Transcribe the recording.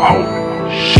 out.